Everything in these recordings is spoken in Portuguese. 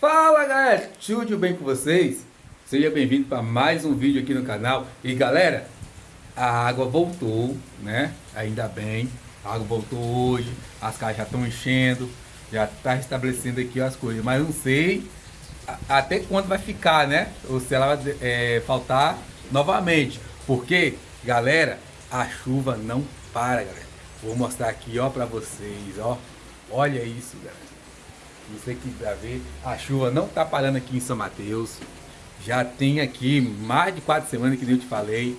Fala galera, tudo bem com vocês? Seja bem-vindo para mais um vídeo aqui no canal. E galera, a água voltou, né? Ainda bem, a água voltou hoje. As casas já estão enchendo. Já está restabelecendo aqui as coisas. Mas não sei até quando vai ficar, né? Ou se ela vai é, faltar novamente. Porque, galera, a chuva não para, galera. Vou mostrar aqui, ó, para vocês, ó. Olha isso, galera você aqui para ver, a chuva não está parando aqui em São Mateus. Já tem aqui mais de quatro semanas que eu te falei.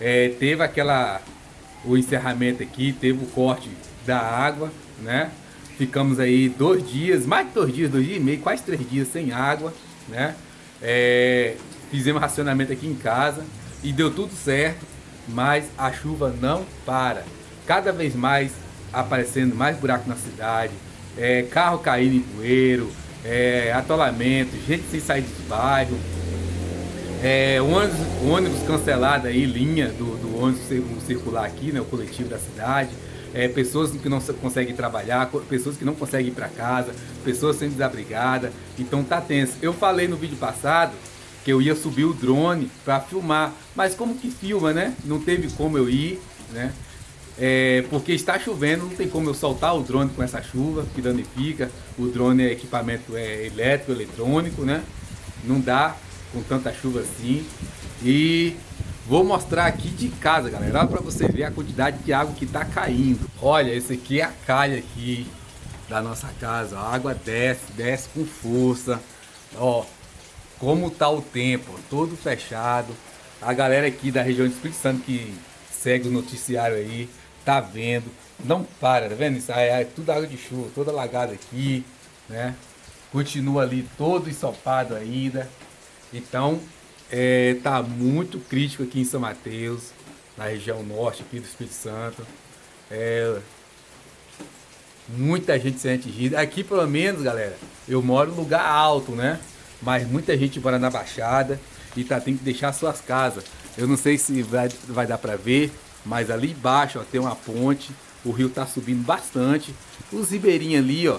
É, teve aquela o encerramento aqui, teve o corte da água, né? Ficamos aí dois dias, mais de dois dias, dois dias e meio, quase três dias sem água, né? É, fizemos racionamento aqui em casa e deu tudo certo, mas a chuva não para. Cada vez mais aparecendo mais buraco na cidade, é, carro caindo em poeiro, é, atolamento, gente sem sair do bairro, é, ônibus, ônibus cancelado aí, linha do, do ônibus circular aqui, né, o coletivo da cidade, é, pessoas que não conseguem trabalhar, pessoas que não conseguem ir para casa, pessoas sendo desabrigadas, então tá tenso. Eu falei no vídeo passado que eu ia subir o drone para filmar, mas como que filma, né? Não teve como eu ir, né? É, porque está chovendo, não tem como eu soltar o drone com essa chuva, que danifica. O drone é equipamento é elétrico, eletrônico, né? Não dá com tanta chuva assim. E vou mostrar aqui de casa, galera, para vocês verem a quantidade de água que está caindo. Olha, esse aqui é a calha aqui da nossa casa. A água desce, desce com força. Ó, como tá o tempo, todo fechado. A galera aqui da região de Espírito Santo que segue o noticiário aí, tá vendo, não para, tá vendo? Isso aí é tudo água de chuva, toda lagada aqui, né? Continua ali todo ensopado ainda. Então, é, tá muito crítico aqui em São Mateus, na região norte aqui do Espírito Santo. É, muita gente sendo atingida. Aqui, pelo menos, galera, eu moro em lugar alto, né? Mas muita gente mora na Baixada e tá tendo que deixar suas casas. Eu não sei se vai, vai dar para ver, mas ali embaixo ó, tem uma ponte, o rio está subindo bastante. Os ribeirinhos ali, ó,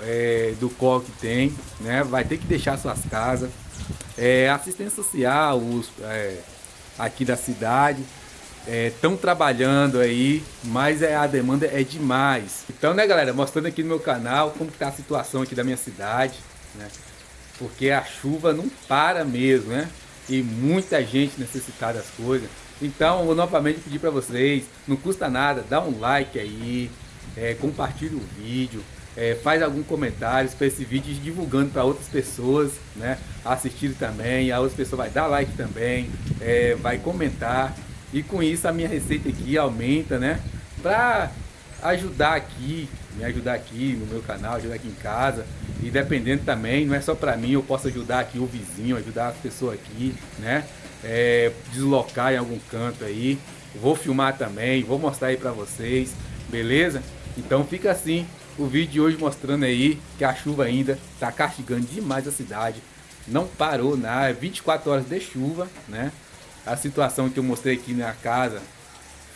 é, do qual que tem, né? Vai ter que deixar suas casas. É, assistência social, os, é, aqui da cidade, estão é, trabalhando aí, mas é, a demanda é demais. Então, né, galera, mostrando aqui no meu canal como está a situação aqui da minha cidade, né? Porque a chuva não para mesmo, né? E muita gente necessitada das coisas. Então, eu novamente pedir para vocês, não custa nada, dá um like aí, é, compartilha o vídeo, é, faz algum comentário para esse vídeo divulgando para outras pessoas, né, assistirem também, a outra pessoa vai dar like também, é, vai comentar. E com isso a minha receita aqui aumenta, né, para ajudar aqui, me ajudar aqui no meu canal, ajudar aqui em casa. E dependendo também, não é só para mim, eu posso ajudar aqui o vizinho, ajudar as pessoas aqui, né, é, deslocar em algum canto aí. Vou filmar também, vou mostrar aí pra vocês, beleza? Então fica assim o vídeo de hoje mostrando aí que a chuva ainda tá castigando demais a cidade. Não parou nada, 24 horas de chuva, né? A situação que eu mostrei aqui na casa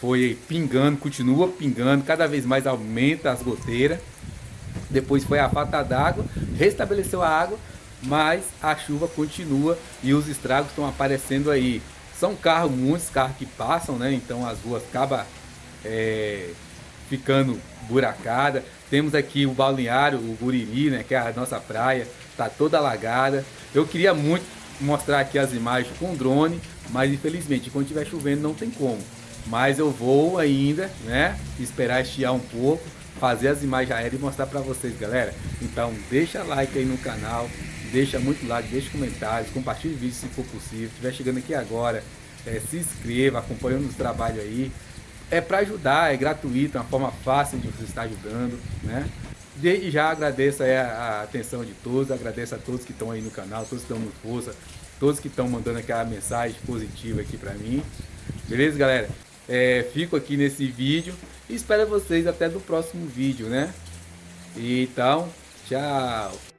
foi pingando, continua pingando, cada vez mais aumenta as goteiras. Depois foi a falta d'água, restabeleceu a água, mas a chuva continua e os estragos estão aparecendo aí. São carros, muitos carros que passam, né? Então as ruas acabam é, ficando buracada. Temos aqui o balneário, o Guriri, né? Que é a nossa praia, tá toda alagada. Eu queria muito mostrar aqui as imagens com drone, mas infelizmente quando estiver chovendo não tem como. Mas eu vou ainda, né? Esperar estiar um pouco, fazer as imagens aéreas e mostrar para vocês, galera. Então deixa like aí no canal, deixa muito like, deixa comentários, compartilhe o vídeo se for possível. Se estiver chegando aqui agora, é, se inscreva, acompanhando o trabalho aí. É para ajudar, é gratuito, é uma forma fácil de você estar ajudando, né? Desde já agradeço a, atenção de todos, agradeço a todos que estão aí no canal, todos que estão no força, todos que estão mandando aquela mensagem positiva aqui para mim. Beleza, galera? É, fico aqui nesse vídeo e espero vocês até do próximo vídeo, né? Então, tchau!